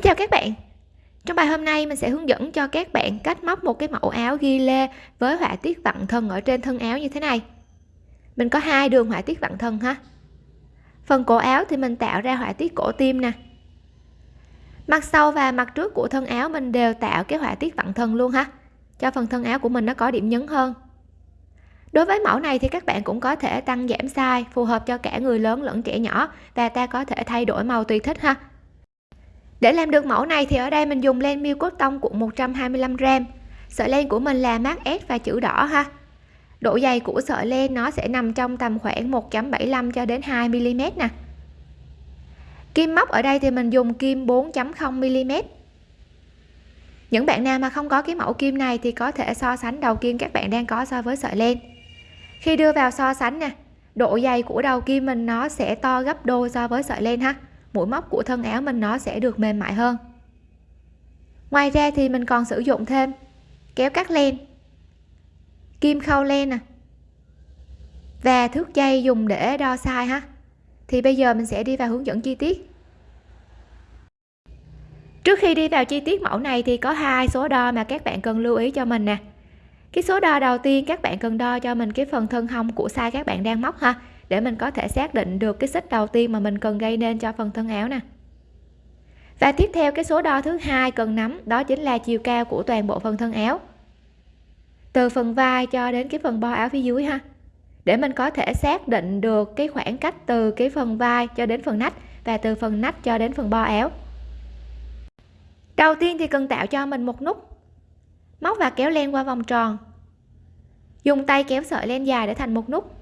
Xin chào các bạn. Trong bài hôm nay, mình sẽ hướng dẫn cho các bạn cách móc một cái mẫu áo ghi lê với họa tiết vặn thân ở trên thân áo như thế này. Mình có hai đường họa tiết vặn thân ha. Phần cổ áo thì mình tạo ra họa tiết cổ tim nè. Mặt sau và mặt trước của thân áo mình đều tạo cái họa tiết vặn thân luôn ha, Cho phần thân áo của mình nó có điểm nhấn hơn. Đối với mẫu này thì các bạn cũng có thể tăng giảm size, phù hợp cho cả người lớn lẫn trẻ nhỏ, và ta có thể thay đổi màu tùy thích ha để làm được mẫu này thì ở đây mình dùng len miêu cốt tông cuộn 125g sợi len của mình là mát S và chữ đỏ ha. Độ dày của sợi len nó sẽ nằm trong tầm khoảng 1.75 cho đến 2 mm nè. Kim móc ở đây thì mình dùng kim 4.0 mm những bạn nào mà không có cái mẫu kim này thì có thể so sánh đầu kim các bạn đang có so với sợi len. Khi đưa vào so sánh nè, độ dày của đầu kim mình nó sẽ to gấp đôi so với sợi len ha mũi móc của thân áo mình nó sẽ được mềm mại hơn. Ngoài ra thì mình còn sử dụng thêm kéo cắt len, kim khâu len nè, và thước dây dùng để đo size ha. Thì bây giờ mình sẽ đi vào hướng dẫn chi tiết. Trước khi đi vào chi tiết mẫu này thì có hai số đo mà các bạn cần lưu ý cho mình nè. Cái số đo đầu tiên các bạn cần đo cho mình cái phần thân hông của size các bạn đang móc ha để mình có thể xác định được cái xích đầu tiên mà mình cần gây nên cho phần thân áo nè. Và tiếp theo, cái số đo thứ hai cần nắm, đó chính là chiều cao của toàn bộ phần thân áo. Từ phần vai cho đến cái phần bo áo phía dưới ha. Để mình có thể xác định được cái khoảng cách từ cái phần vai cho đến phần nách và từ phần nách cho đến phần bo áo. Đầu tiên thì cần tạo cho mình một nút. Móc và kéo len qua vòng tròn. Dùng tay kéo sợi len dài để thành một nút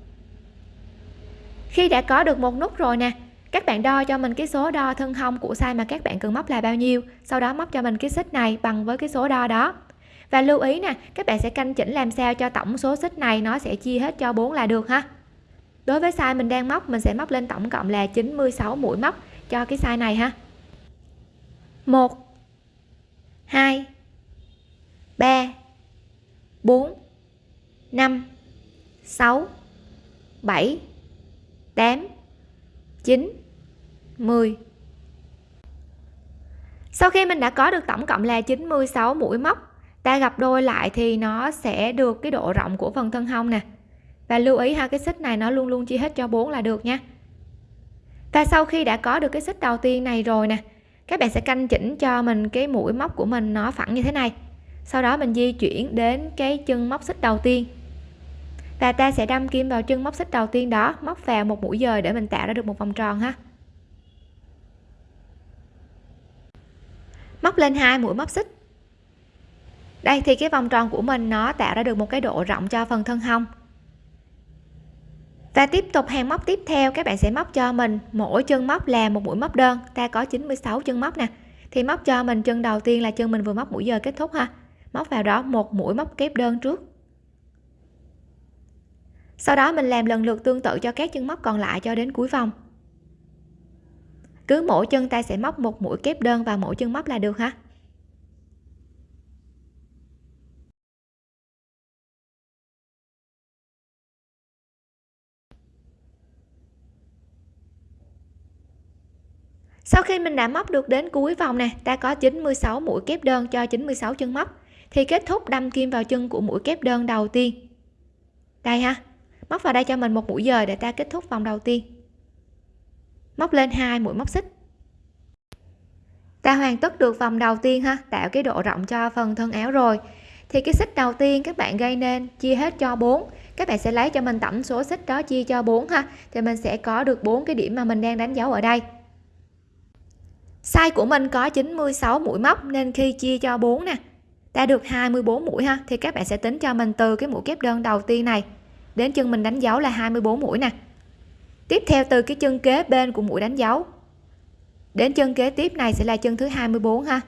khi đã có được một nút rồi nè, các bạn đo cho mình cái số đo thân hông của size mà các bạn cần móc là bao nhiêu, sau đó móc cho mình cái xích này bằng với cái số đo đó. Và lưu ý nè, các bạn sẽ canh chỉnh làm sao cho tổng số xích này nó sẽ chia hết cho 4 là được ha. Đối với size mình đang móc, mình sẽ móc lên tổng cộng là 96 mũi móc cho cái size này ha. 1 2 3 4 5 6 7 8 9 10 sau khi mình đã có được tổng cộng là 96 mũi móc, ta gặp đôi lại thì nó sẽ được cái độ rộng của phần thân hông nè. Và lưu ý ha, cái xích này nó luôn luôn chia hết cho 4 là được nha. Và sau khi đã có được cái xích đầu tiên này rồi nè, các bạn sẽ canh chỉnh cho mình cái mũi móc của mình nó phẳng như thế này. Sau đó mình di chuyển đến cái chân móc xích đầu tiên và ta sẽ đâm kim vào chân móc xích đầu tiên đó, móc vào một mũi dời để mình tạo ra được một vòng tròn ha. Móc lên hai mũi móc xích. Đây, thì cái vòng tròn của mình nó tạo ra được một cái độ rộng cho phần thân hông. Và tiếp tục hàng móc tiếp theo, các bạn sẽ móc cho mình mỗi chân móc là một mũi móc đơn. Ta có 96 chân móc nè. Thì móc cho mình chân đầu tiên là chân mình vừa móc mũi giờ kết thúc ha. Móc vào đó, một mũi móc kép đơn trước sau đó mình làm lần lượt tương tự cho các chân móc còn lại cho đến cuối vòng. Cứ mỗi chân ta sẽ móc một mũi kép đơn vào mỗi chân móc là được ha sau khi mình đã móc được đến cuối vòng nè, ta có 96 mũi kép đơn cho 96 chân móc, thì kết thúc đâm kim vào chân của mũi kép đơn đầu tiên. Đây ha móc vào đây cho mình một mũi dời để ta kết thúc vòng đầu tiên. Móc lên hai mũi móc xích. Ta hoàn tất được vòng đầu tiên ha, tạo cái độ rộng cho phần thân áo rồi. Thì cái xích đầu tiên các bạn gây nên chia hết cho 4 các bạn sẽ lấy cho mình tổng số xích đó chia cho 4 ha, thì mình sẽ có được bốn cái điểm mà mình đang đánh dấu ở đây. Size của mình có 96 mũi móc nên khi chia cho 4 nè, ta được 24 mũi ha, thì các bạn sẽ tính cho mình từ cái mũi kép đơn đầu tiên này đến chân mình đánh dấu là 24 mũi nè. Tiếp theo từ cái chân kế bên của mũi đánh dấu. Đến chân kế tiếp này sẽ là chân thứ 24 ha.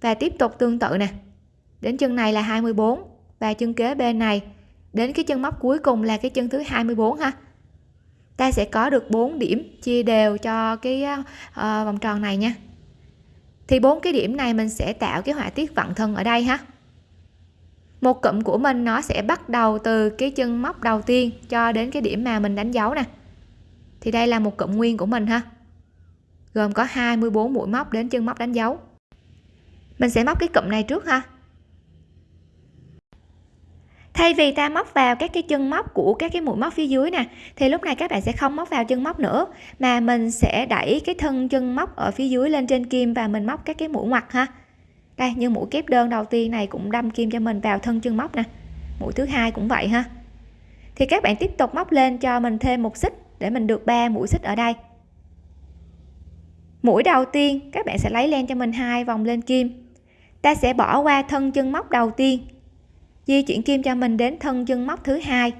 Và tiếp tục tương tự nè. Đến chân này là 24 và chân kế bên này. Đến cái chân móc cuối cùng là cái chân thứ 24 ha. Ta sẽ có được 4 điểm chia đều cho cái uh, vòng tròn này nha. Thì bốn cái điểm này mình sẽ tạo cái họa tiết vặn thân ở đây ha một cụm của mình nó sẽ bắt đầu từ cái chân móc đầu tiên cho đến cái điểm mà mình đánh dấu nè. Thì đây là một cụm nguyên của mình ha. Gồm có 24 mũi móc đến chân móc đánh dấu. Mình sẽ móc cái cụm này trước ha. Thay vì ta móc vào các cái chân móc của các cái mũi móc phía dưới nè, thì lúc này các bạn sẽ không móc vào chân móc nữa, mà mình sẽ đẩy cái thân chân móc ở phía dưới lên trên kim và mình móc các cái mũi ngoặt ha đây, như mũi kép đơn đầu tiên này cũng đâm kim cho mình vào thân chân móc nè. Mũi thứ hai cũng vậy ha. Thì các bạn tiếp tục móc lên cho mình thêm một xích để mình được ba mũi xích ở đây. Mũi đầu tiên, các bạn sẽ lấy len cho mình hai vòng lên kim. Ta sẽ bỏ qua thân chân móc đầu tiên, di chuyển kim cho mình đến thân chân móc thứ hai.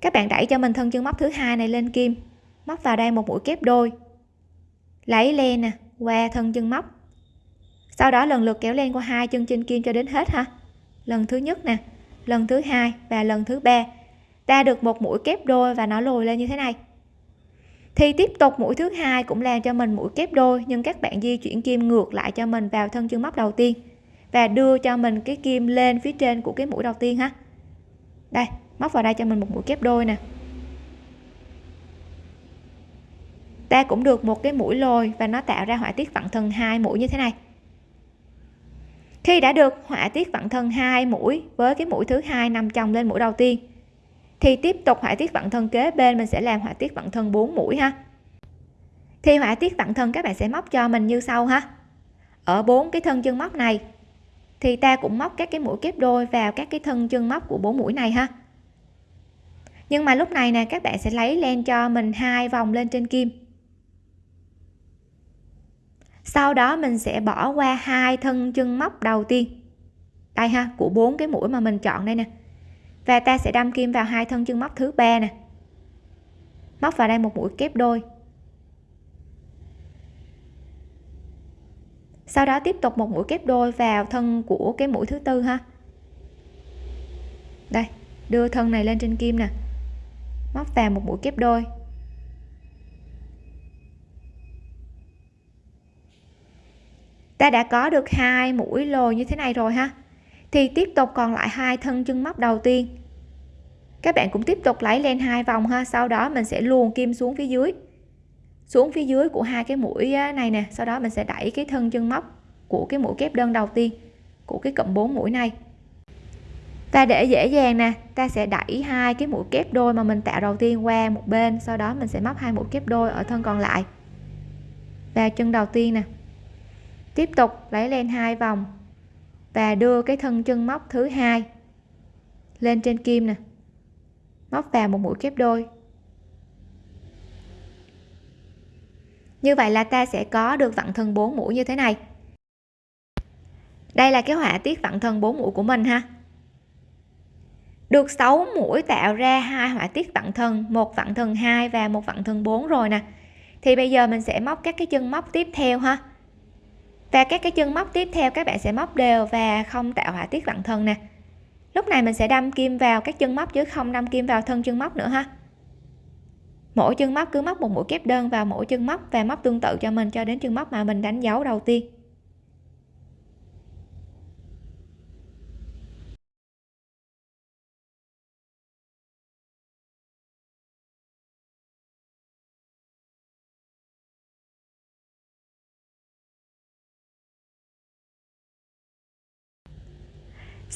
Các bạn đẩy cho mình thân chân móc thứ hai này lên kim, móc vào đây một mũi kép đôi. Lấy len nè, qua thân chân móc sau đó lần lượt kéo len qua hai chân trên kim cho đến hết ha. Lần thứ nhất nè, lần thứ hai và lần thứ ba. Ta được một mũi kép đôi và nó lùi lên như thế này. Thì tiếp tục mũi thứ hai cũng làm cho mình mũi kép đôi, nhưng các bạn di chuyển kim ngược lại cho mình vào thân chân móc đầu tiên và đưa cho mình cái kim lên phía trên của cái mũi đầu tiên ha. Đây, móc vào đây cho mình một mũi kép đôi nè. Ta cũng được một cái mũi lồi và nó tạo ra họa tiết vặn thân hai mũi như thế này khi đã được họa tiết vặn thân hai mũi với cái mũi thứ hai nằm chồng lên mũi đầu tiên, thì tiếp tục họa tiết vặn thân kế bên mình sẽ làm họa tiết vặn thân 4 mũi ha. Thì họa tiết vặn thân các bạn sẽ móc cho mình như sau ha. Ở bốn cái thân chân móc này, thì ta cũng móc các cái mũi kép đôi vào các cái thân chân móc của bốn mũi này ha. Nhưng mà lúc này nè, các bạn sẽ lấy len cho mình hai vòng lên trên kim sau đó mình sẽ bỏ qua hai thân chân móc đầu tiên. Đây ha, của bốn cái mũi mà mình chọn đây nè. Và ta sẽ đâm kim vào hai thân chân móc thứ ba nè. Móc vào đây một mũi kép đôi. Sau đó tiếp tục một mũi kép đôi vào thân của cái mũi thứ tư ha. Đây, đưa thân này lên trên kim nè. Móc vào một mũi kép đôi. Ta đã có được hai mũi lồi như thế này rồi ha. Thì tiếp tục còn lại hai thân chân móc đầu tiên. Các bạn cũng tiếp tục lấy lên hai vòng ha, sau đó mình sẽ luồn kim xuống phía dưới. Xuống phía dưới của hai cái mũi này nè, sau đó mình sẽ đẩy cái thân chân móc của cái mũi kép đơn đầu tiên của cái cụm 4 mũi này. Ta để dễ dàng nè, ta sẽ đẩy hai cái mũi kép đôi mà mình tạo đầu tiên qua một bên, sau đó mình sẽ móc hai mũi kép đôi ở thân còn lại. Vào chân đầu tiên nè tiếp tục lấy lên hai vòng và đưa cái thân chân móc thứ hai lên trên kim nè. Móc vào một mũi kép đôi. Như vậy là ta sẽ có được vặn thân 4 mũi như thế này. Đây là cái họa tiết vặn thân 4 mũi của mình ha. Được 6 mũi tạo ra hai họa tiết vặn thân, một vặn thân 2 và một vặn thân 4 rồi nè. Thì bây giờ mình sẽ móc các cái chân móc tiếp theo ha và các cái chân móc tiếp theo các bạn sẽ móc đều và không tạo họa tiết vặn thân nè. Lúc này mình sẽ đâm kim vào các chân móc chứ không đâm kim vào thân chân móc nữa ha. Mỗi chân móc cứ móc một mũi kép đơn vào mỗi chân móc và móc tương tự cho mình cho đến chân móc mà mình đánh dấu đầu tiên.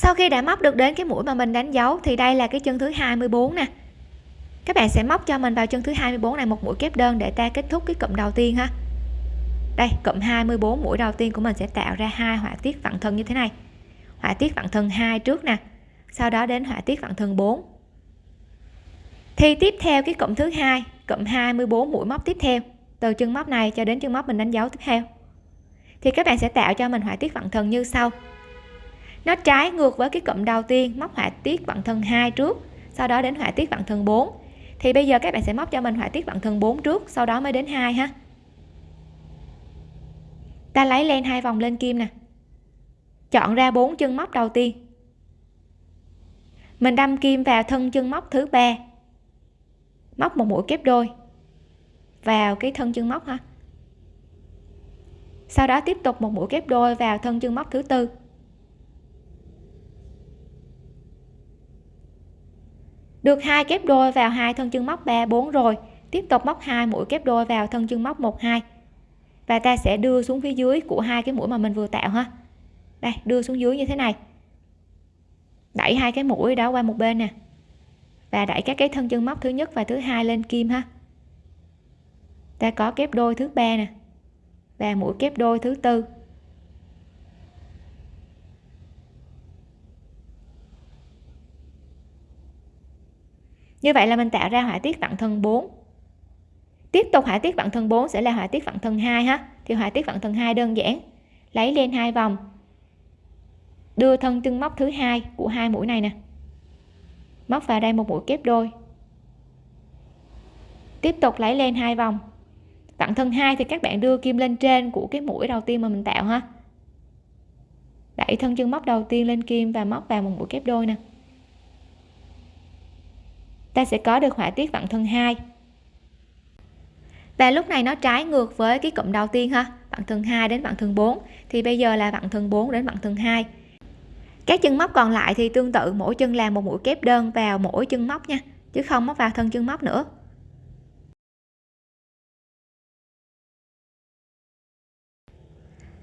Sau khi đã móc được đến cái mũi mà mình đánh dấu thì đây là cái chân thứ 24 nè. Các bạn sẽ móc cho mình vào chân thứ 24 này, một mũi kép đơn để ta kết thúc cái cụm đầu tiên ha. Đây, cụm 24 mũi đầu tiên của mình sẽ tạo ra hai họa tiết vặn thân như thế này. Họa tiết vặn thân hai trước nè, sau đó đến họa tiết vặn thân 4 thì tiếp theo cái cụm thứ hai, cụm 24 mũi móc tiếp theo. Từ chân móc này cho đến chân móc mình đánh dấu tiếp theo. Thì các bạn sẽ tạo cho mình họa tiết vặn thân như sau nó trái ngược với cái cụm đầu tiên, móc họa tiết vặn thân hai trước, sau đó đến họa tiết vặn thân 4 thì bây giờ các bạn sẽ móc cho mình họa tiết vặn thân 4 trước, sau đó mới đến hai ha. Ta lấy len hai vòng lên kim nè. Chọn ra bốn chân móc đầu tiên. Mình đâm kim vào thân chân móc thứ ba. Móc một mũi kép đôi vào cái thân chân móc ha. Sau đó tiếp tục một mũi kép đôi vào thân chân móc thứ tư. Được hai kép đôi vào hai thân chân móc 3 4 rồi. Tiếp tục móc hai mũi kép đôi vào thân chân móc 1 2 và ta sẽ đưa xuống phía dưới của hai cái mũi mà mình vừa tạo ha. Đây, đưa xuống dưới như thế này. Đẩy hai cái mũi đó qua một bên nè. Và đẩy các cái thân chân móc thứ nhất và thứ hai lên kim ha. Ta có kép đôi thứ ba nè. Và mũi kép đôi thứ tư. Như vậy là mình tạo ra họa tiết vặn thân 4 tiếp tục họa tiết vặn thân 4 sẽ là họa tiết vặn thân 2 ha. Thì họa tiết vặn thân 2 đơn giản. Lấy lên hai vòng. Đưa thân chân móc thứ hai của hai mũi này nè. Móc vào đây một mũi kép đôi. Tiếp tục lấy lên hai vòng. Vặn thân hai thì các bạn đưa kim lên trên của cái mũi đầu tiên mà mình tạo ha. Đẩy thân chân móc đầu tiên lên kim và móc vào một mũi kép đôi nè ta sẽ có được họa tiết vặn thân hai. Và lúc này nó trái ngược với cái cụm đầu tiên ha vặn thân 2 đến vặn thân 4 thì bây giờ là vặn thân 4 đến vặn thân 2 các chân móc còn lại thì tương tự, mỗi chân làm một mũi kép đơn vào mỗi chân móc nha, chứ không móc vào thân chân móc nữa.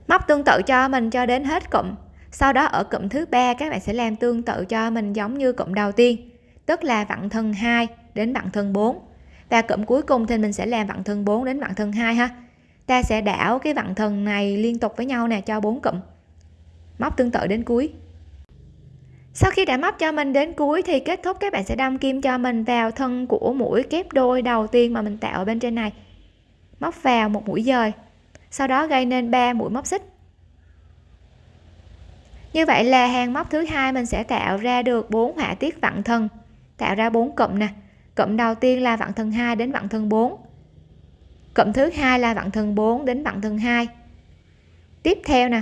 Móc tương tự cho mình cho đến hết cụm, sau đó ở cụm thứ ba các bạn sẽ làm tương tự cho mình giống như cụm đầu tiên tức là vặn thân 2 đến vặn thân 4 và cụm cuối cùng thì mình sẽ làm vặn thân 4 đến vặn thân 2 ha. Ta sẽ đảo cái vặn thân này liên tục với nhau nè, cho bốn cụm. Móc tương tự đến cuối. Sau khi đã móc cho mình đến cuối thì kết thúc, các bạn sẽ đâm kim cho mình vào thân của mũi kép đôi đầu tiên mà mình tạo ở bên trên này. Móc vào một mũi dời, sau đó gây nên 3 mũi móc xích. Như vậy là hàng móc thứ hai mình sẽ tạo ra được bốn họa tiết vặn thân tạo ra bốn cụm nè cụm đầu tiên là vặn thân 2 đến vặn thân 4 cụm thứ hai là vặn thân 4 đến vặn thân 2 tiếp theo nè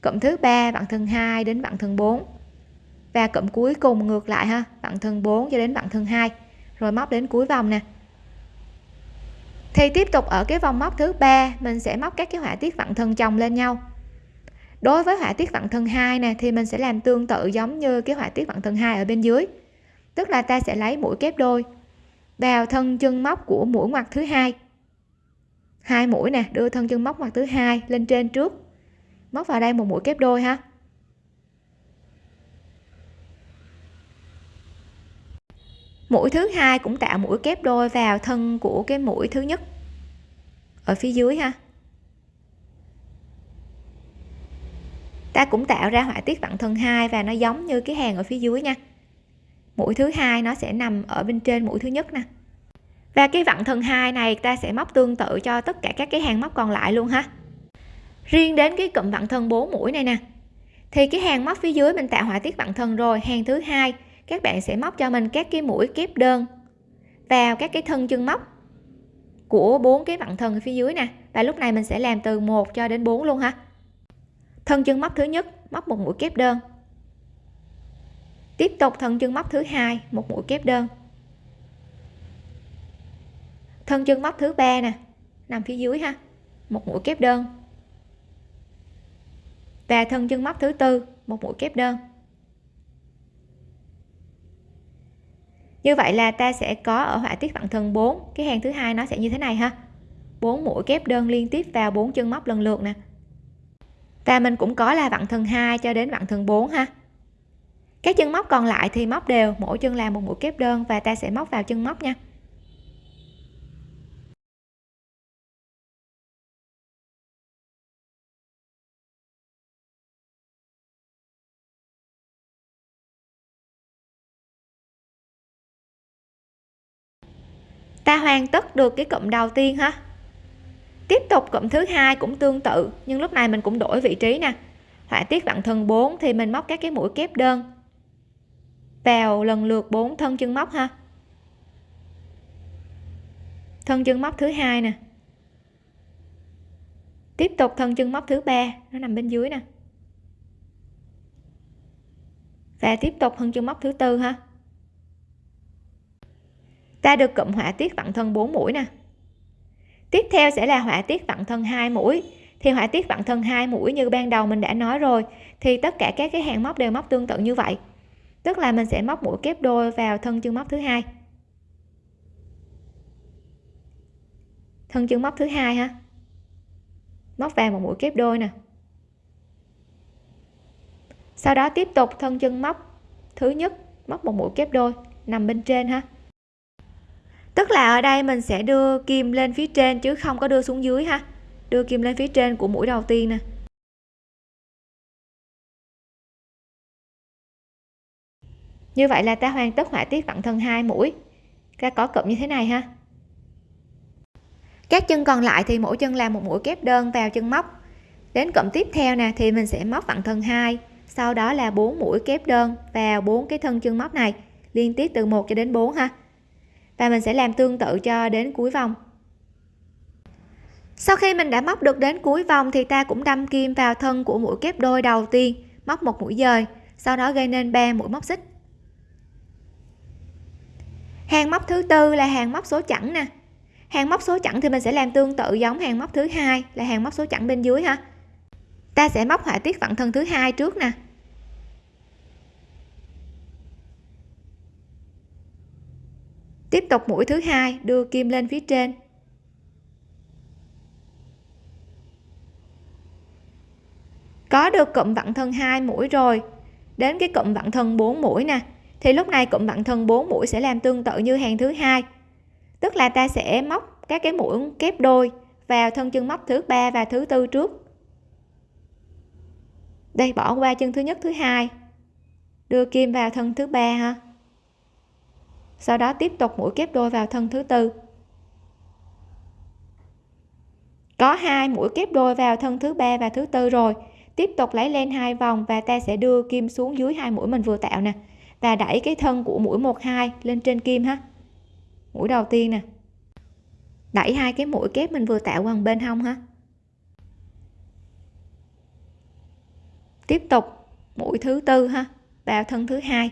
cụm thứ ba vặn thân 2 đến vặn thân 4 và cụm cuối cùng ngược lại ha vặn thân 4 cho đến vặn thân 2 rồi móc đến cuối vòng nè thì tiếp tục ở cái vòng móc thứ ba mình sẽ móc các cái họa tiết vặn thân chồng lên nhau đối với họa tiết vặn thân 2 nè thì mình sẽ làm tương tự giống như cái họa tiết vặn thân 2 ở bên dưới tức là ta sẽ lấy mũi kép đôi, vào thân chân móc của mũi ngoặt thứ hai. Hai mũi nè, đưa thân chân móc ngoặt thứ hai lên trên trước, móc vào đây một mũi kép đôi ha. Mũi thứ hai cũng tạo mũi kép đôi vào thân của cái mũi thứ nhất, ở phía dưới ha. Ta cũng tạo ra họa tiết vặn thân hai và nó giống như cái hàng ở phía dưới nha mũi thứ hai nó sẽ nằm ở bên trên mũi thứ nhất nè. Và cái vặn thân hai này ta sẽ móc tương tự cho tất cả các cái hàng móc còn lại luôn ha. Riêng đến cái cụm vặn thân 4 mũi này nè, thì cái hàng móc phía dưới mình tạo họa tiết vặn thân rồi, hàng thứ hai các bạn sẽ móc cho mình các cái mũi kép đơn vào các cái thân chân móc của bốn cái vặn thân phía dưới nè. Và lúc này mình sẽ làm từ 1 cho đến 4 luôn ha. Thân chân móc thứ nhất, móc một mũi kép đơn tiếp tục thân chân móc thứ hai, một mũi kép đơn. Thân chân móc thứ ba nè, nằm phía dưới ha, một mũi kép đơn. Và thân chân móc thứ tư, một mũi kép đơn. Như vậy là ta sẽ có ở họa tiết vặn thân 4 cái hàng thứ hai nó sẽ như thế này ha. 4 mũi kép đơn liên tiếp vào 4 chân móc lần lượt nè. Và mình cũng có là vặn thân 2 cho đến vặn thân 4 ha các chân móc còn lại thì móc đều, mỗi chân làm một mũi kép đơn và ta sẽ móc vào chân móc nha. Ta hoàn tất được cái cụm đầu tiên ha. Tiếp tục cụm thứ hai cũng tương tự, nhưng lúc này mình cũng đổi vị trí nè. Họa tiết vặn thân 4 thì mình móc các cái mũi kép đơn vào lần lượt bốn thân chân móc ha. Thân chân móc thứ hai nè. Tiếp tục thân chân móc thứ ba, nó nằm bên dưới nè. Và tiếp tục thân chân móc thứ tư ha. Ta được cụm họa tiết vặn thân 4 mũi nè. Tiếp theo sẽ là họa tiết vặn thân hai mũi. Thì họa tiết vặn thân hai mũi như ban đầu mình đã nói rồi, thì tất cả các cái hàng móc đều móc tương tự như vậy tức là mình sẽ móc mũi kép đôi vào thân chân móc thứ hai. Thân chân móc thứ hai ha. Móc vào một mũi kép đôi nè. Sau đó tiếp tục thân chân móc thứ nhất, móc một mũi kép đôi, nằm bên trên ha. Tức là ở đây mình sẽ đưa kim lên phía trên chứ không có đưa xuống dưới ha. Đưa kim lên phía trên của mũi đầu tiên nè. Như vậy là ta hoàn tất họa tiết vặn thân hai mũi. Ta có cụm như thế này ha. Các chân còn lại thì mỗi chân làm một mũi kép đơn vào chân móc. Đến cụm tiếp theo nè, thì mình sẽ móc vặn thân hai, sau đó là bốn mũi kép đơn vào bốn cái thân chân móc này, liên tiếp từ 1 cho đến 4 ha. Và mình sẽ làm tương tự cho đến cuối vòng. Sau khi mình đã móc được đến cuối vòng thì ta cũng đâm kim vào thân của mũi kép đôi đầu tiên, móc một mũi dời, sau đó gây nên 3 mũi móc xích hàng móc thứ tư là hàng móc số chẵn nè. Hàng móc số chẵn thì mình sẽ làm tương tự giống hàng móc thứ hai là hàng móc số chẵn bên dưới ha. Ta sẽ móc họa tiết vặn thân thứ hai trước nè. Tiếp tục mũi thứ hai, đưa kim lên phía trên. Có được cụm vặn thân hai mũi rồi. Đến cái cụm vặn thân 4 mũi nè thì lúc này cụm vặn thân 4 mũi sẽ làm tương tự như hàng thứ hai. Tức là ta sẽ móc các cái mũi kép đôi vào thân chân móc thứ ba và thứ tư trước. Đây, bỏ qua chân thứ nhất, thứ hai. Đưa kim vào thân thứ ba ha. Sau đó tiếp tục mũi kép đôi vào thân thứ tư. Có hai mũi kép đôi vào thân thứ ba và thứ tư rồi. Tiếp tục lấy lên hai vòng và ta sẽ đưa kim xuống dưới hai mũi mình vừa tạo nè và đẩy cái thân của mũi 12 lên trên kim ha. Mũi đầu tiên nè. Đẩy hai cái mũi kép mình vừa tạo qua bên hông ha. Tiếp tục, mũi thứ tư ha, vào thân thứ hai.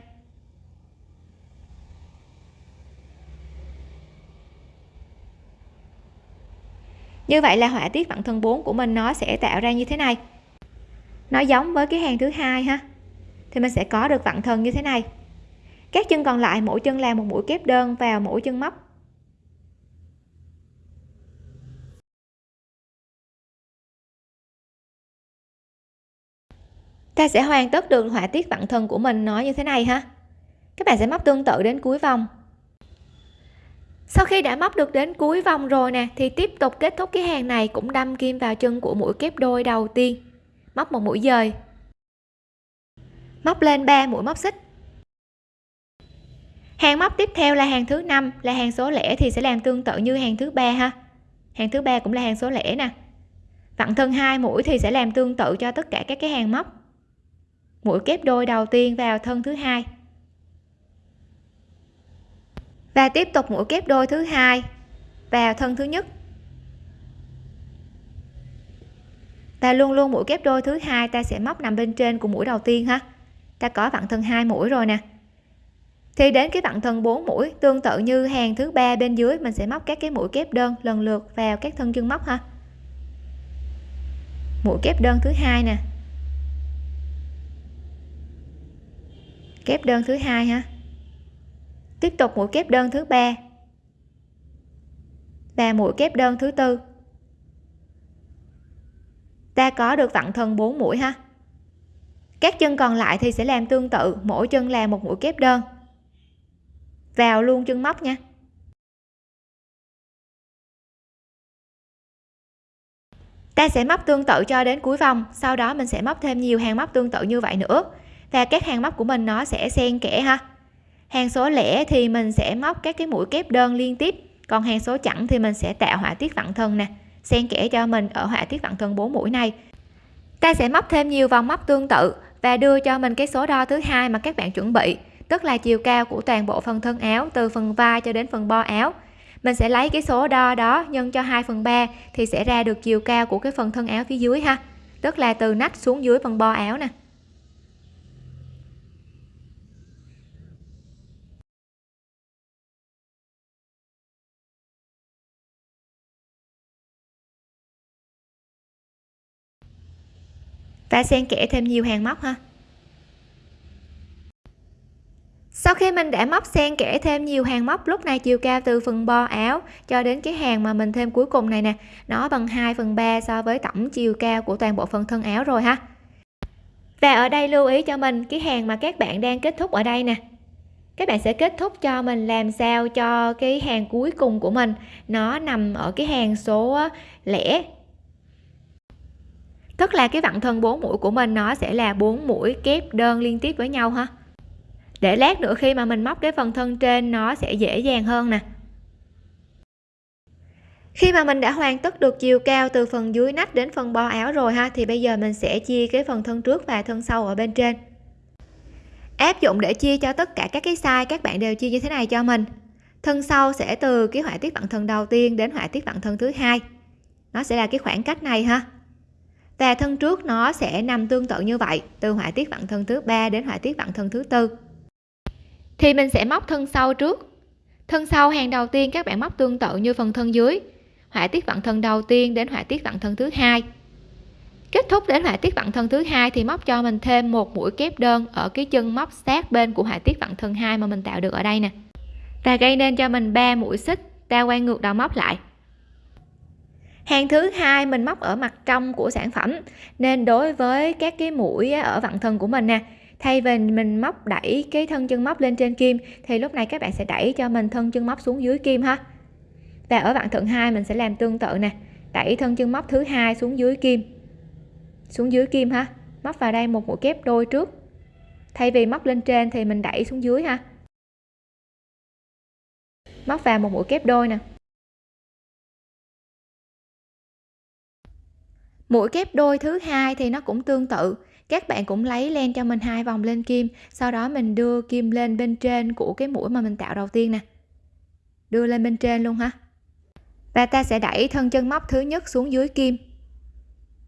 Như vậy là họa tiết vặn thân 4 của mình nó sẽ tạo ra như thế này. Nó giống với cái hàng thứ hai ha. Thì mình sẽ có được vặn thân như thế này các chân còn lại, mỗi chân làm một mũi kép đơn vào mỗi chân móc. Ta sẽ hoàn tất được họa tiết vặn thân của mình nó như thế này ha. Các bạn sẽ móc tương tự đến cuối vòng. Sau khi đã móc được đến cuối vòng rồi nè, thì tiếp tục kết thúc cái hàng này cũng đâm kim vào chân của mũi kép đôi đầu tiên. Móc một mũi dời. Móc lên 3 mũi móc xích hàng móc tiếp theo là hàng thứ năm, là hàng số lẻ thì sẽ làm tương tự như hàng thứ ba ha. Hàng thứ ba cũng là hàng số lẻ nè. Vặn thân hai mũi thì sẽ làm tương tự cho tất cả các cái hàng móc. Mũi kép đôi đầu tiên vào thân thứ hai. Và tiếp tục mũi kép đôi thứ hai vào thân thứ nhất. Và luôn luôn mũi kép đôi thứ hai ta sẽ móc nằm bên trên của mũi đầu tiên ha. Ta có vặn thân hai mũi rồi nè thì đến cái vặn thân 4 mũi, tương tự như hàng thứ ba bên dưới, mình sẽ móc các cái mũi kép đơn lần lượt vào các thân chân móc ha. Mũi kép đơn thứ hai nè. Kép đơn thứ hai ha. Tiếp tục mũi kép đơn thứ ba. Và mũi kép đơn thứ tư. Ta có được vặn thân 4 mũi ha. Các chân còn lại thì sẽ làm tương tự, mỗi chân là một mũi kép đơn vào luôn chân móc nha. Ta sẽ móc tương tự cho đến cuối vòng, sau đó mình sẽ móc thêm nhiều hàng móc tương tự như vậy nữa. Và các hàng móc của mình nó sẽ xen kẽ ha. Hàng số lẻ thì mình sẽ móc các cái mũi kép đơn liên tiếp, còn hàng số chẵn thì mình sẽ tạo họa tiết vặn thân nè, xen kẽ cho mình ở họa tiết vặn thân 4 mũi này. Ta sẽ móc thêm nhiều vòng móc tương tự và đưa cho mình cái số đo thứ hai mà các bạn chuẩn bị tức là chiều cao của toàn bộ phần thân áo, từ phần vai cho đến phần bo áo. Mình sẽ lấy cái số đo đó nhân cho 2 phần 3 thì sẽ ra được chiều cao của cái phần thân áo phía dưới ha. Tức là từ nách xuống dưới phần bo áo nè. Và xen kẽ thêm nhiều hàng móc ha. Sau khi mình đã móc xen kẽ thêm nhiều hàng móc, lúc này chiều cao từ phần bo áo cho đến cái hàng mà mình thêm cuối cùng này nè, nó bằng 2 phần 3 so với tổng chiều cao của toàn bộ phần thân áo rồi ha. Và ở đây lưu ý cho mình cái hàng mà các bạn đang kết thúc ở đây nè. Các bạn sẽ kết thúc cho mình làm sao cho cái hàng cuối cùng của mình nó nằm ở cái hàng số lẻ. Tức là cái vặn thân 4 mũi của mình nó sẽ là 4 mũi kép đơn liên tiếp với nhau ha để lát nữa khi mà mình móc cái phần thân trên, nó sẽ dễ dàng hơn nè. Khi mà mình đã hoàn tất được chiều cao từ phần dưới nách đến phần bo áo rồi ha, thì bây giờ mình sẽ chia cái phần thân trước và thân sau ở bên trên. Áp dụng để chia cho tất cả các cái size các bạn đều chia như thế này cho mình. Thân sau sẽ từ cái họa tiết vặn thân đầu tiên đến họa tiết vặn thân thứ hai. Nó sẽ là cái khoảng cách này ha. Và thân trước nó sẽ nằm tương tự như vậy, từ họa tiết vặn thân thứ ba đến họa tiết vặn thân thứ tư thì mình sẽ móc thân sau trước. Thân sau hàng đầu tiên các bạn móc tương tự như phần thân dưới. Họa tiết vặn thân đầu tiên đến họa tiết vặn thân thứ hai. Kết thúc đến họa tiết vặn thân thứ hai thì móc cho mình thêm một mũi kép đơn ở cái chân móc sát bên của họa tiết vặn thân hai mà mình tạo được ở đây nè. Và gây nên cho mình 3 mũi xích, ta quay ngược đầu móc lại. Hàng thứ hai mình móc ở mặt trong của sản phẩm. Nên đối với các cái mũi ở vặn thân của mình nè thay vì mình móc đẩy cái thân chân móc lên trên kim, thì lúc này các bạn sẽ đẩy cho mình thân chân móc xuống dưới kim ha. Và ở vặn thận hai mình sẽ làm tương tự nè. Đẩy thân chân móc thứ hai xuống dưới kim. Xuống dưới kim ha. Móc vào đây một mũi kép đôi trước. Thay vì móc lên trên thì mình đẩy xuống dưới ha. Móc vào một mũi kép đôi nè. Mũi kép đôi thứ hai thì nó cũng tương tự các bạn cũng lấy len cho mình hai vòng lên kim, sau đó mình đưa kim lên bên trên của cái mũi mà mình tạo đầu tiên nè. Đưa lên bên trên luôn ha. Và ta sẽ đẩy thân chân móc thứ nhất xuống dưới kim.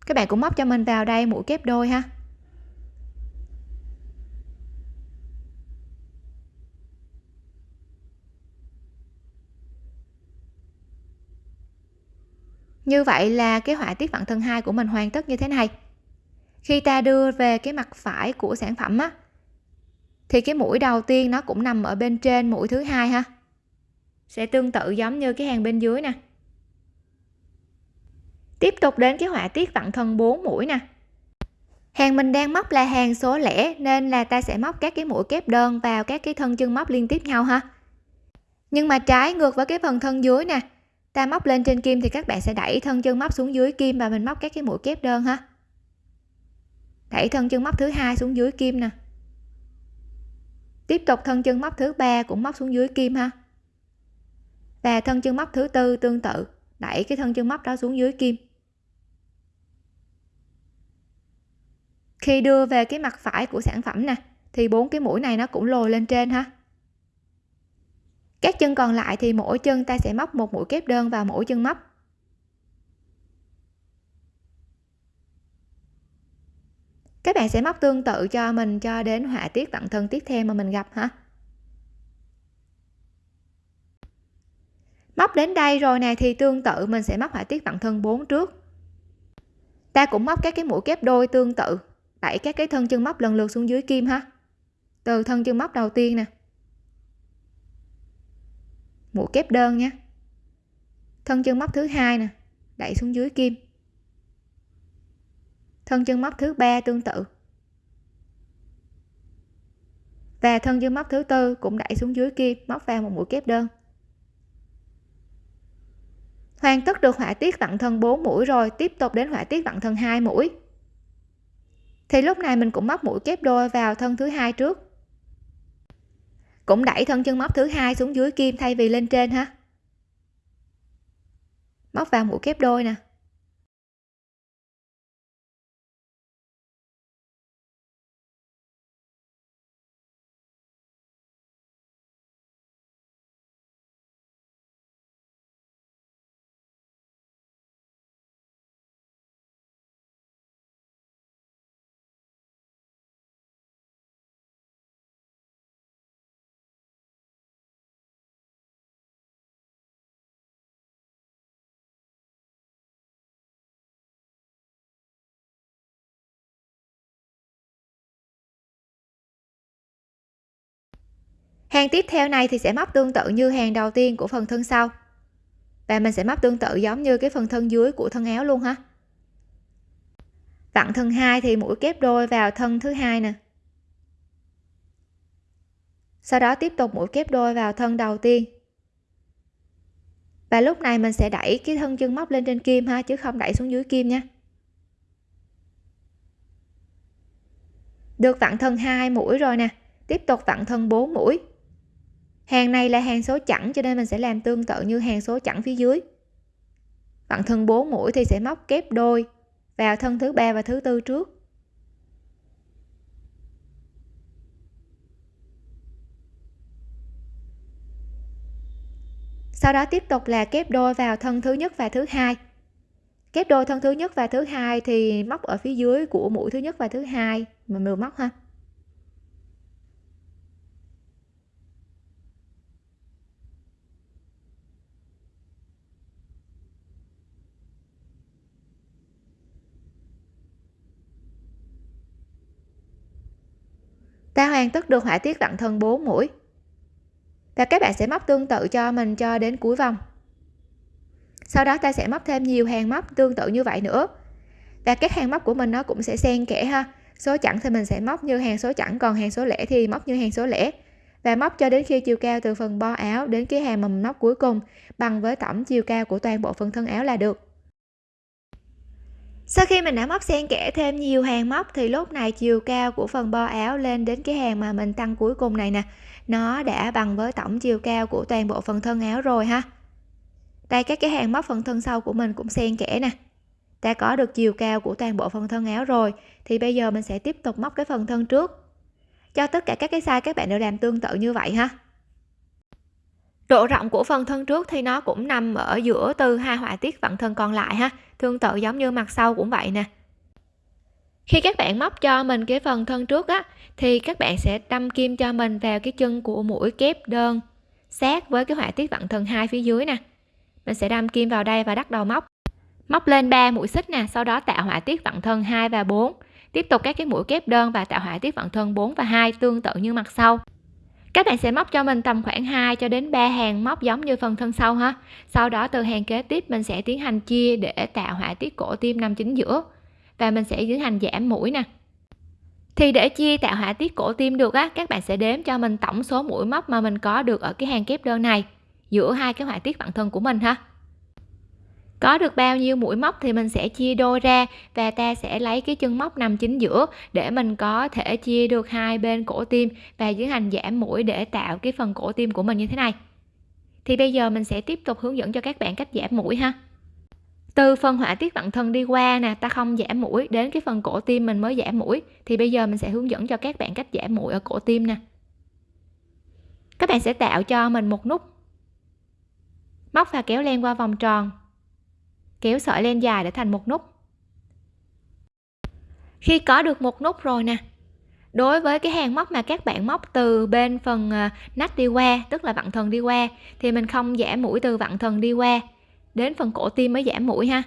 Các bạn cũng móc cho mình vào đây mũi kép đôi ha. Như vậy là cái họa tiết vặn thân hai của mình hoàn tất như thế này khi ta đưa về cái mặt phải của sản phẩm á, thì cái mũi đầu tiên nó cũng nằm ở bên trên mũi thứ hai ha. Sẽ tương tự giống như cái hàng bên dưới nè. Tiếp tục đến cái họa tiết vặn thân 4 mũi nè. Hàng mình đang móc là hàng số lẻ, nên là ta sẽ móc các cái mũi kép đơn vào các cái thân chân móc liên tiếp nhau ha. Nhưng mà trái ngược với cái phần thân dưới nè, ta móc lên trên kim thì các bạn sẽ đẩy thân chân móc xuống dưới kim và mình móc các cái mũi kép đơn ha đẩy thân chân móc thứ hai xuống dưới kim nè. Tiếp tục thân chân móc thứ ba cũng móc xuống dưới kim ha. Và thân chân móc thứ tư tương tự, đẩy cái thân chân móc đó xuống dưới kim. Khi đưa về cái mặt phải của sản phẩm nè, thì bốn cái mũi này nó cũng lồi lên trên ha. Các chân còn lại thì mỗi chân ta sẽ móc một mũi kép đơn vào mỗi chân móc. Các bạn sẽ móc tương tự cho mình cho đến họa tiết tận thân tiếp theo mà mình gặp hả? Móc đến đây rồi này thì tương tự mình sẽ móc họa tiết tận thân 4 trước. Ta cũng móc các cái mũi kép đôi tương tự, đẩy các cái thân chân móc lần lượt xuống dưới kim ha. Từ thân chân móc đầu tiên nè. Mũi kép đơn nha thân chân móc thứ hai nè, đẩy xuống dưới kim thân chân móc thứ ba tương tự. Và thân chân móc thứ tư cũng đẩy xuống dưới kim móc vào một mũi kép đơn. Hoàn tất được họa tiết vặn thân 4 mũi rồi, tiếp tục đến họa tiết vặn thân 2 mũi. Thì lúc này mình cũng móc mũi kép đôi vào thân thứ hai trước. Cũng đẩy thân chân móc thứ hai xuống dưới kim thay vì lên trên ha. Móc vào mũi kép đôi nè. Hàng tiếp theo này thì sẽ móc tương tự như hàng đầu tiên của phần thân sau. Và mình sẽ móc tương tự giống như cái phần thân dưới của thân áo luôn ha. Vặn thân hai thì mũi kép đôi vào thân thứ hai nè. Sau đó tiếp tục mũi kép đôi vào thân đầu tiên. Và lúc này mình sẽ đẩy cái thân chân móc lên trên kim ha, chứ không đẩy xuống dưới kim nha. Được vặn thân hai mũi rồi nè. Tiếp tục vặn thân 4 mũi hàng này là hàng số chẵn, cho nên mình sẽ làm tương tự như hàng số chẵn phía dưới. Bạn thân 4 mũi thì sẽ móc kép đôi vào thân thứ ba và thứ tư trước. Sau đó tiếp tục là kép đôi vào thân thứ nhất và thứ hai. Kép đôi thân thứ nhất và thứ hai thì móc ở phía dưới của mũi thứ nhất và thứ hai. Mình vừa móc ha. Ta hoàn tất được họa tiết vặn thân 4 mũi. Và các bạn sẽ móc tương tự cho mình cho đến cuối vòng. Sau đó ta sẽ móc thêm nhiều hàng móc tương tự như vậy nữa. Và các hàng móc của mình nó cũng sẽ xen kẽ ha. Số chẵn thì mình sẽ móc như hàng số chẵn, còn hàng số lẻ thì móc như hàng số lẻ. Và móc cho đến khi chiều cao từ phần bo áo đến cái hàng mà mình móc cuối cùng, bằng với tổng chiều cao của toàn bộ phần thân áo là được sau khi mình đã móc xen kẽ thêm nhiều hàng móc thì lúc này chiều cao của phần bo áo lên đến cái hàng mà mình tăng cuối cùng này nè. Nó đã bằng với tổng chiều cao của toàn bộ phần thân áo rồi ha. Đây, các cái hàng móc phần thân sau của mình cũng xen kẽ nè. Ta có được chiều cao của toàn bộ phần thân áo rồi, thì bây giờ mình sẽ tiếp tục móc cái phần thân trước. Cho tất cả các cái size các bạn đều làm tương tự như vậy ha độ rộng của phần thân trước thì nó cũng nằm ở giữa từ hai họa tiết vặn thân còn lại ha. Tương tự giống như mặt sau cũng vậy nè. Khi các bạn móc cho mình cái phần thân trước á, thì các bạn sẽ đâm kim cho mình vào cái chân của mũi kép đơn sát với cái họa tiết vặn thân hai phía dưới nè. Mình sẽ đâm kim vào đây và đắt đầu móc. Móc lên 3 mũi xích nè, sau đó tạo họa tiết vặn thân 2 và 4 tiếp tục các cái mũi kép đơn và tạo họa tiết vặn thân 4 và 2 tương tự như mặt sau các bạn sẽ móc cho mình tầm khoảng 2 cho đến 3 hàng móc giống như phần thân sau ha. Sau đó từ hàng kế tiếp mình sẽ tiến hành chia để tạo họa tiết cổ tim nằm chính giữa. Và mình sẽ tiến hành giảm mũi nè. Thì để chia tạo họa tiết cổ tim được á, các bạn sẽ đếm cho mình tổng số mũi móc mà mình có được ở cái hàng kép đơn này, giữa hai cái họa tiết bản thân của mình ha có được bao nhiêu mũi móc thì mình sẽ chia đôi ra và ta sẽ lấy cái chân móc nằm chính giữa để mình có thể chia được hai bên cổ tim và tiến hành giảm mũi để tạo cái phần cổ tim của mình như thế này. Thì bây giờ mình sẽ tiếp tục hướng dẫn cho các bạn cách giảm mũi ha. Từ phần họa tiết bản thân đi qua nè, ta không giảm mũi, đến cái phần cổ tim mình mới giảm mũi. Thì bây giờ mình sẽ hướng dẫn cho các bạn cách giảm mũi ở cổ tim nè. Các bạn sẽ tạo cho mình một nút móc và kéo len qua vòng tròn kéo sợi lên dài để thành một nút. Khi có được một nút rồi nè, đối với cái hàng móc mà các bạn móc từ bên phần à, nách đi qua, tức là vặn thần đi qua, thì mình không giảm mũi từ vặn thần đi qua, đến phần cổ tim mới giảm mũi ha.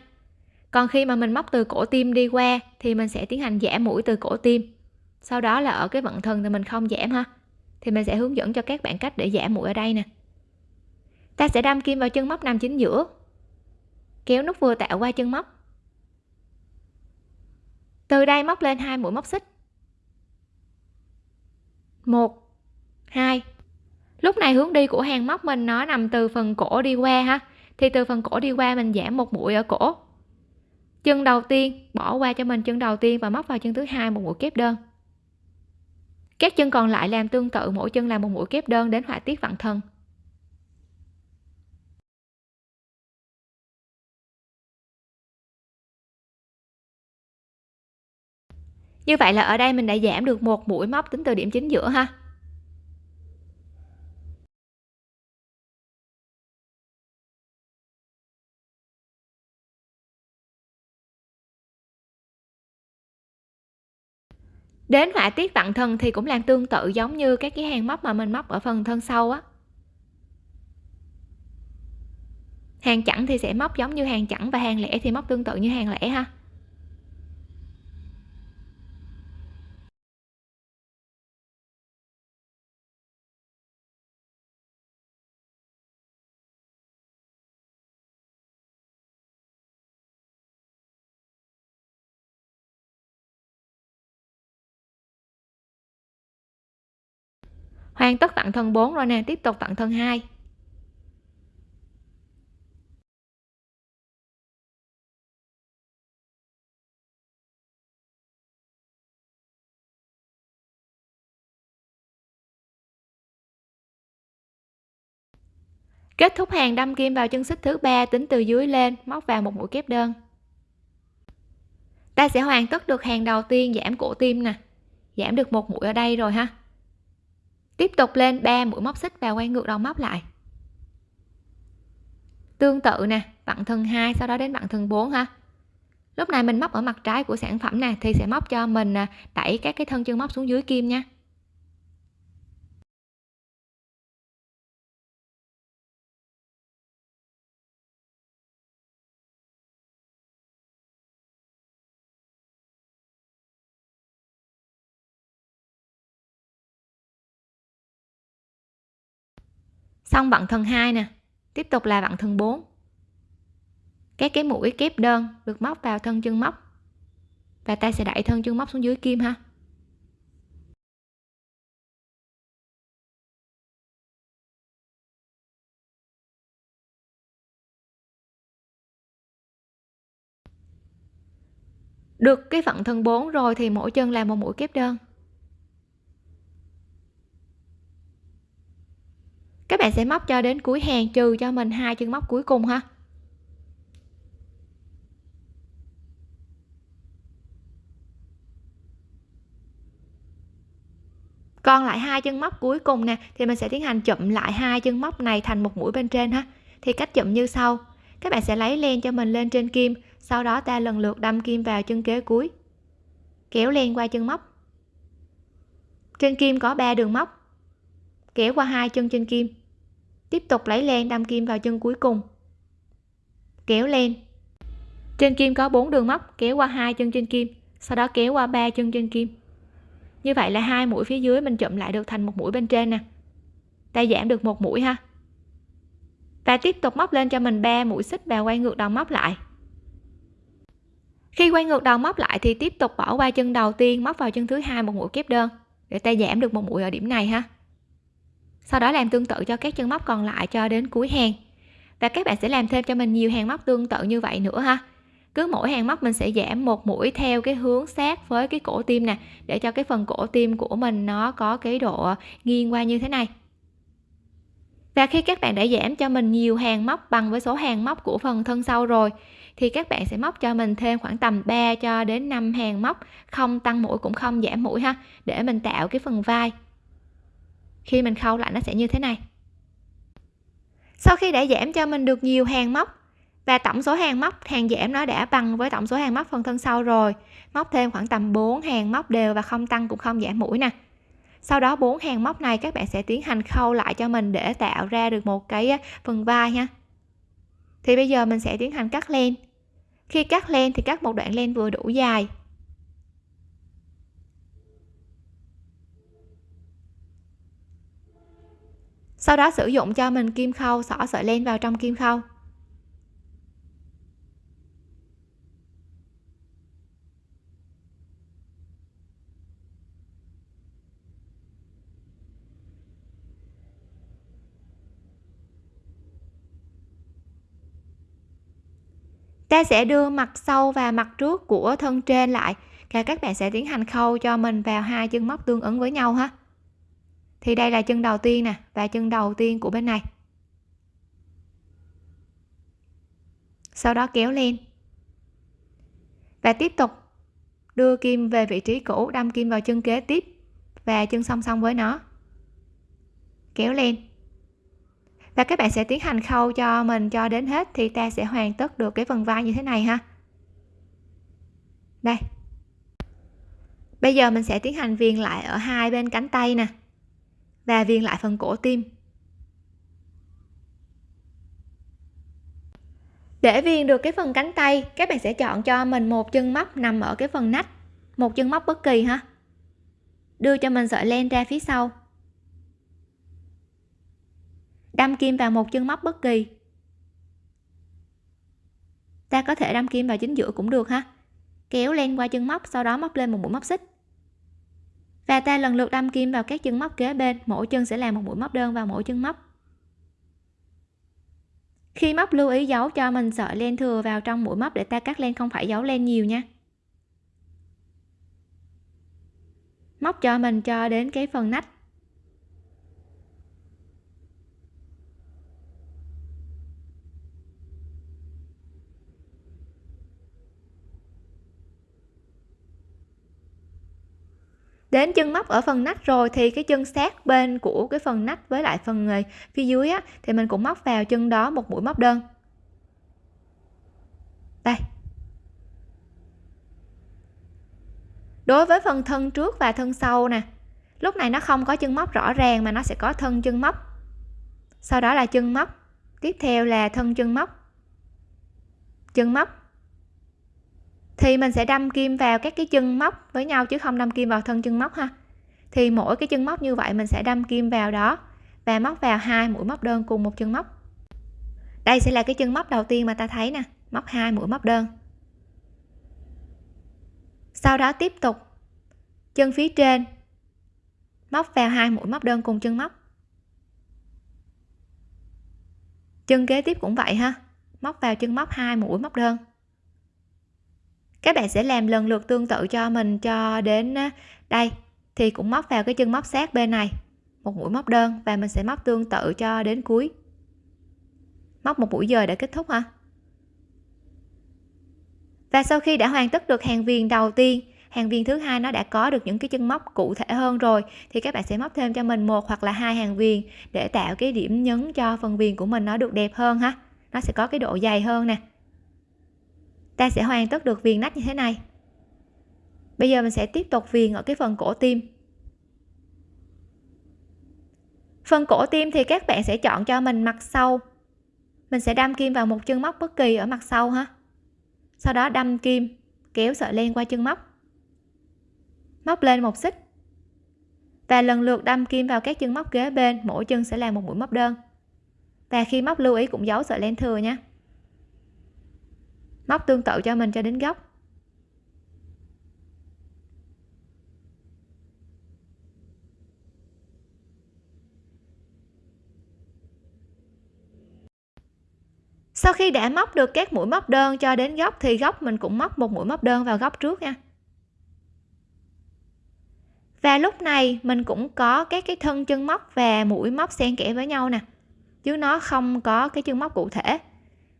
Còn khi mà mình móc từ cổ tim đi qua, thì mình sẽ tiến hành giảm mũi từ cổ tim. Sau đó là ở cái vận thần thì mình không giảm ha, thì mình sẽ hướng dẫn cho các bạn cách để giảm mũi ở đây nè. Ta sẽ đâm kim vào chân móc nằm chính giữa kéo nút vừa tạo qua chân móc. Từ đây móc lên hai mũi móc xích. Một, hai. Lúc này hướng đi của hàng móc mình nó nằm từ phần cổ đi qua ha. Thì từ phần cổ đi qua mình giảm một mũi ở cổ. Chân đầu tiên, bỏ qua cho mình chân đầu tiên và móc vào chân thứ hai, một mũi kép đơn. Các chân còn lại làm tương tự, mỗi chân làm một mũi kép đơn đến họa tiết vặn thân. Như vậy là ở đây mình đã giảm được một mũi móc tính từ điểm chính giữa ha. Đến họa tiết vặn thân thì cũng làm tương tự giống như các cái hàng móc mà mình móc ở phần thân sau á. Hàng chẵn thì sẽ móc giống như hàng chẵn và hàng lẻ thì móc tương tự như hàng lẻ ha. Hoàn tất tặng thân 4 rồi nè, tiếp tục tặng thân 2 kết thúc hàng, đâm kim vào chân xích thứ ba, tính từ dưới lên, móc vào một mũi kép đơn. Ta sẽ hoàn tất được hàng đầu tiên, giảm cổ tim nè. Giảm được một mũi ở đây rồi ha tiếp tục lên 3 mũi móc xích và quay ngược đầu móc lại. Tương tự nè vặn thân 2 sau đó đến vặn thân 4 ha. Lúc này mình móc ở mặt trái của sản phẩm nè, thì sẽ móc cho mình à, đẩy các cái thân chân móc xuống dưới kim nha. Xong vặn thân 2 nè. Tiếp tục là vặn thân 4 các cái mũi kép đơn được móc vào thân chân móc. Và ta sẽ đẩy thân chân móc xuống dưới kim ha. Được cái phận thân 4 rồi thì mỗi chân là một mũi kép đơn. Các bạn sẽ móc cho đến cuối hàng, trừ cho mình hai chân móc cuối cùng ha. Còn lại hai chân móc cuối cùng nè, thì mình sẽ tiến hành chụm lại hai chân móc này thành một mũi bên trên ha. Thì cách chụm như sau. Các bạn sẽ lấy len cho mình lên trên kim, sau đó ta lần lượt đâm kim vào chân kế cuối. Kéo len qua chân móc. Trên kim có 3 đường móc. Kéo qua hai chân trên kim tiếp tục lấy len đâm kim vào chân cuối cùng. Kéo len. Trên kim có 4 đường móc, kéo qua hai chân trên kim, sau đó kéo qua ba chân trên kim. Như vậy là hai mũi phía dưới mình chụm lại được thành một mũi bên trên nè. Ta giảm được một mũi ha. Và tiếp tục móc lên cho mình ba mũi xích và quay ngược đầu móc lại. Khi quay ngược đầu móc lại thì tiếp tục bỏ qua chân đầu tiên, móc vào chân thứ hai một mũi kép đơn, để ta giảm được một mũi ở điểm này ha sau đó làm tương tự cho các chân móc còn lại cho đến cuối hàng. Và các bạn sẽ làm thêm cho mình nhiều hàng móc tương tự như vậy nữa ha. Cứ mỗi hàng móc mình sẽ giảm một mũi theo cái hướng sát với cái cổ tim nè, để cho cái phần cổ tim của mình nó có cái độ nghiêng qua như thế này. Và khi các bạn đã giảm cho mình nhiều hàng móc bằng với số hàng móc của phần thân sau rồi, thì các bạn sẽ móc cho mình thêm khoảng tầm 3 cho đến 5 hàng móc, không tăng mũi cũng không giảm mũi ha, để mình tạo cái phần vai khi mình khâu lại nó sẽ như thế này. Sau khi đã giảm cho mình được nhiều hàng móc, và tổng số hàng móc, hàng giảm nó đã bằng với tổng số hàng móc phần thân sau rồi. Móc thêm khoảng tầm 4 hàng móc đều và không tăng cũng không giảm mũi nè. Sau đó bốn hàng móc này các bạn sẽ tiến hành khâu lại cho mình để tạo ra được một cái phần vai nha thì bây giờ mình sẽ tiến hành cắt len. Khi cắt len thì cắt một đoạn len vừa đủ dài. Sau đó sử dụng cho mình kim khâu, xỏ sợi len vào trong kim khâu. Ta sẽ đưa mặt sau và mặt trước của thân trên lại, và các bạn sẽ tiến hành khâu cho mình vào hai chân móc tương ứng với nhau ha thì đây là chân đầu tiên nè, và chân đầu tiên của bên này. Sau đó kéo lên. Và tiếp tục đưa kim về vị trí cũ, đâm kim vào chân kế tiếp, và chân song song với nó. Kéo lên. Và các bạn sẽ tiến hành khâu cho mình cho đến hết thì ta sẽ hoàn tất được cái phần vai như thế này ha. Đây. Bây giờ mình sẽ tiến hành viền lại ở hai bên cánh tay nè và viền lại phần cổ tim. Để viền được cái phần cánh tay, các bạn sẽ chọn cho mình một chân móc nằm ở cái phần nách. Một chân móc bất kỳ ha. Đưa cho mình sợi len ra phía sau. Đâm kim vào một chân móc bất kỳ. Ta có thể đâm kim vào chính giữa cũng được ha. Kéo len qua chân móc, sau đó móc lên một mũi móc xích và ta lần lượt đâm kim vào các chân móc kế bên. Mỗi chân sẽ làm một mũi móc đơn vào mỗi chân móc. Khi móc lưu ý giấu cho mình sợi len thừa vào trong mũi móc để ta cắt len không phải giấu len nhiều nha. Móc cho mình cho đến cái phần nách. Đến chân móc ở phần nách rồi thì cái chân sát bên của cái phần nách với lại phần ờ, phía dưới á, thì mình cũng móc vào chân đó một mũi móc đơn. Đây. Đối với phần thân trước và thân sau nè lúc này nó không có chân móc rõ ràng mà nó sẽ có thân chân móc. Sau đó là chân móc tiếp theo là thân chân móc. Chân móc thì mình sẽ đâm kim vào các cái chân móc với nhau chứ không đâm kim vào thân chân móc ha. Thì mỗi cái chân móc như vậy mình sẽ đâm kim vào đó và móc vào hai mũi móc đơn cùng một chân móc. Đây sẽ là cái chân móc đầu tiên mà ta thấy nè, móc hai mũi móc đơn. Sau đó tiếp tục, chân phía trên, móc vào hai mũi móc đơn cùng chân móc. Chân kế tiếp cũng vậy ha, móc vào chân móc hai mũi móc đơn các bạn sẽ làm lần lượt tương tự cho mình cho đến đây. Thì cũng móc vào cái chân móc sát bên này. Một mũi móc đơn và mình sẽ móc tương tự cho đến cuối. Móc một mũi dời để kết thúc ha và sau khi đã hoàn tất được hàng viền đầu tiên, hàng viền thứ hai nó đã có được những cái chân móc cụ thể hơn rồi, thì các bạn sẽ móc thêm cho mình một hoặc là hai hàng viền để tạo cái điểm nhấn cho phần viền của mình nó được đẹp hơn ha. Nó sẽ có cái độ dày hơn nè ta sẽ hoàn tất được viền nách như thế này. Bây giờ mình sẽ tiếp tục viền ở cái phần cổ tim. Phần cổ tim thì các bạn sẽ chọn cho mình mặt sau. Mình sẽ đâm kim vào một chân móc bất kỳ ở mặt sau ha. Sau đó đâm kim, kéo sợi len qua chân móc. Móc lên một xích. Và lần lượt đâm kim vào các chân móc kế bên, mỗi chân sẽ là một mũi móc đơn. Và khi móc lưu ý cũng giấu sợi len thừa nha móc tương tự cho mình cho đến góc sau khi đã móc được các mũi móc đơn cho đến góc thì góc mình cũng móc một mũi móc đơn vào góc trước nha. Và lúc này mình cũng có các cái thân chân móc và mũi móc xen kẽ với nhau nè. Chứ nó không có cái chân móc cụ thể,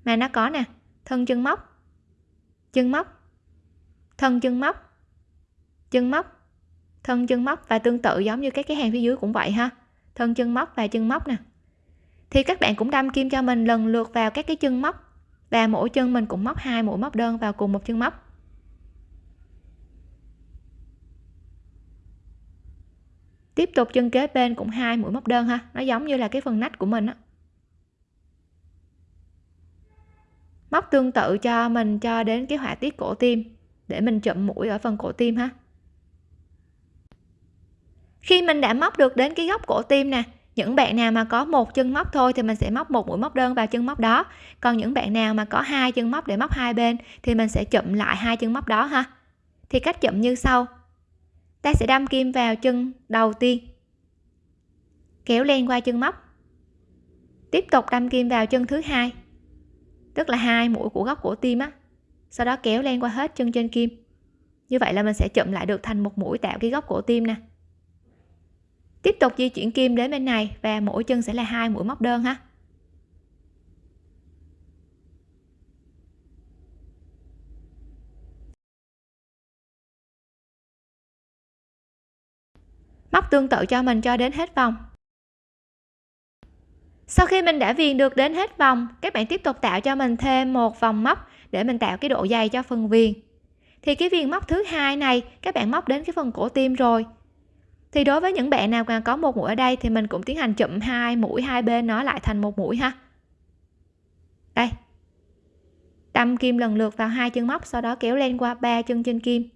mà nó có nè, thân chân móc chân móc, thân chân móc chân móc, thân chân móc và tương tự giống như các cái hàng phía dưới cũng vậy ha. Thân chân móc và chân móc nè. Thì các bạn cũng đâm kim cho mình lần lượt vào các cái chân móc và mỗi chân mình cũng móc hai mũi móc đơn vào cùng một chân móc. Tiếp tục chân kế bên cũng hai mũi móc đơn ha. Nó giống như là cái phần nách của mình á. Móc tương tự cho mình cho đến cái họa tiết cổ tim, để mình chậm mũi ở phần cổ tim ha. Khi mình đã móc được đến cái góc cổ tim nè, những bạn nào mà có một chân móc thôi thì mình sẽ móc một mũi móc đơn vào chân móc đó. Còn những bạn nào mà có hai chân móc để móc hai bên thì mình sẽ chậm lại hai chân móc đó ha. Thì cách chậm như sau. Ta sẽ đâm kim vào chân đầu tiên, kéo len qua chân móc. Tiếp tục đâm kim vào chân thứ hai tức là hai mũi của góc cổ tim á. Sau đó kéo len qua hết chân trên kim. Như vậy là mình sẽ chụm lại được thành một mũi tạo cái góc cổ tim nè. Tiếp tục di chuyển kim đến bên này và mỗi chân sẽ là hai mũi móc đơn ha. Móc tương tự cho mình cho đến hết vòng sau khi mình đã viền được đến hết vòng, các bạn tiếp tục tạo cho mình thêm một vòng móc để mình tạo cái độ dày cho phần viền. Thì cái viền móc thứ hai này, các bạn móc đến cái phần cổ tim rồi. Thì đối với những bạn nào còn có một mũi ở đây thì mình cũng tiến hành chụm hai mũi, hai bên nó lại thành một mũi ha. Đây. Đâm kim lần lượt vào hai chân móc, sau đó kéo lên qua ba chân trên kim.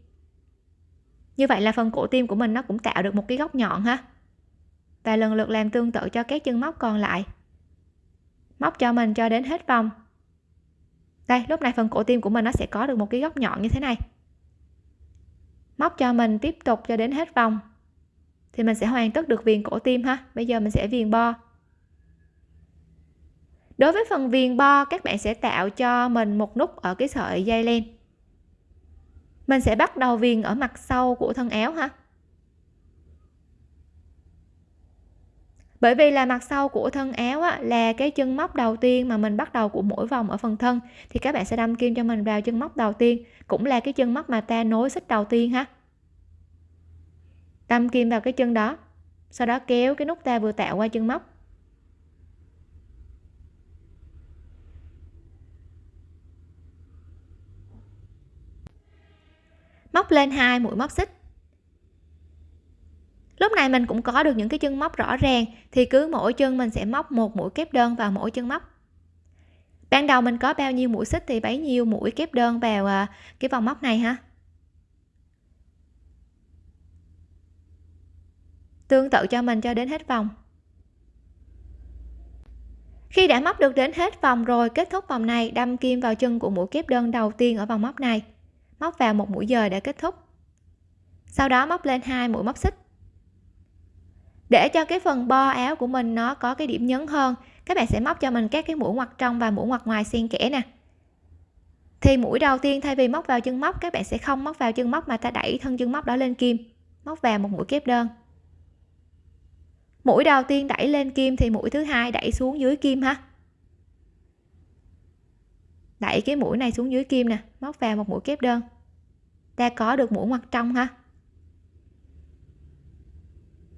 Như vậy là phần cổ tim của mình nó cũng tạo được một cái góc nhọn ha. Và lần lượt làm tương tự cho các chân móc còn lại móc cho mình cho đến hết vòng. Đây, lúc này phần cổ tim của mình nó sẽ có được một cái góc nhọn như thế này. Móc cho mình tiếp tục cho đến hết vòng. Thì mình sẽ hoàn tất được viền cổ tim ha. Bây giờ mình sẽ viền bo. Đối với phần viền bo, các bạn sẽ tạo cho mình một nút ở cái sợi dây len. Mình sẽ bắt đầu viền ở mặt sau của thân áo ha. Bởi vì là mặt sau của thân áo á, là cái chân móc đầu tiên mà mình bắt đầu của mỗi vòng ở phần thân thì các bạn sẽ đâm kim cho mình vào chân móc đầu tiên cũng là cái chân móc mà ta nối xích đầu tiên ha. Đâm kim vào cái chân đó sau đó kéo cái nút ta vừa tạo qua chân móc. Móc lên hai mũi móc xích lúc này mình cũng có được những cái chân móc rõ ràng, thì cứ mỗi chân mình sẽ móc một mũi kép đơn vào mỗi chân móc. Ban đầu mình có bao nhiêu mũi xích thì bấy nhiêu mũi kép đơn vào à, cái vòng móc này ha. Tương tự cho mình cho đến hết vòng. Khi đã móc được đến hết vòng rồi, kết thúc vòng này, đâm kim vào chân của mũi kép đơn đầu tiên ở vòng móc này. Móc vào một mũi dời để kết thúc. Sau đó móc lên hai mũi móc xích để cho cái phần bo áo của mình nó có cái điểm nhấn hơn, các bạn sẽ móc cho mình các cái mũi ngoặt trong và mũi ngoặt ngoài xen kẽ nè. Thì mũi đầu tiên thay vì móc vào chân móc, các bạn sẽ không móc vào chân móc mà ta đẩy thân chân móc đó lên kim, móc vào một mũi kép đơn. Mũi đầu tiên đẩy lên kim thì mũi thứ hai đẩy xuống dưới kim ha. Đẩy cái mũi này xuống dưới kim nè, móc vào một mũi kép đơn. Ta có được mũi ngoặt trong ha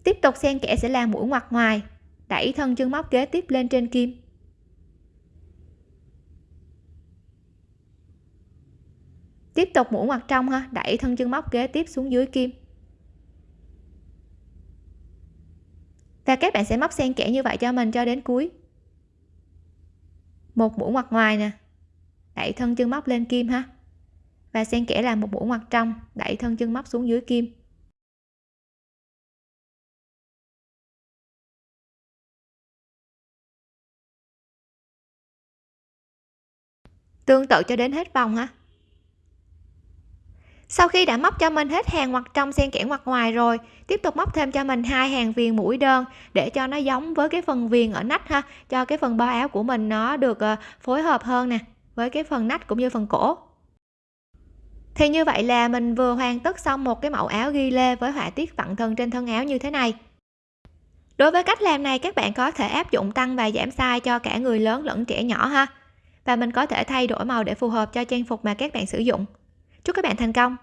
tiếp tục xen kẽ sẽ là mũi ngoặt ngoài. Đẩy thân chân móc kế tiếp lên trên kim. Tiếp tục mũi ngoặt trong ha. Đẩy thân chân móc kế tiếp xuống dưới kim. Và các bạn sẽ móc xen kẽ như vậy cho mình cho đến cuối. Một mũi ngoặt ngoài nè. Đẩy thân chân móc lên kim ha. Và xen kẽ là một mũi ngoặt trong. Đẩy thân chân móc xuống dưới kim. Tương tự cho đến hết vòng ha sau khi đã móc cho mình hết hàng ngoặt trong xen kẽ ngoặt ngoài rồi, tiếp tục móc thêm cho mình hai hàng viền mũi đơn để cho nó giống với cái phần viền ở nách ha, cho cái phần bao áo của mình nó được ờ, phối hợp hơn nè với cái phần nách cũng như phần cổ. Thì như vậy là mình vừa hoàn tất xong một cái mẫu áo ghi lê với họa tiết vặn thân trên thân áo như thế này. Đối với cách làm này, các bạn có thể áp dụng tăng và giảm size cho cả người lớn lẫn trẻ nhỏ ha và mình có thể thay đổi màu để phù hợp cho trang phục mà các bạn sử dụng. Chúc các bạn thành công!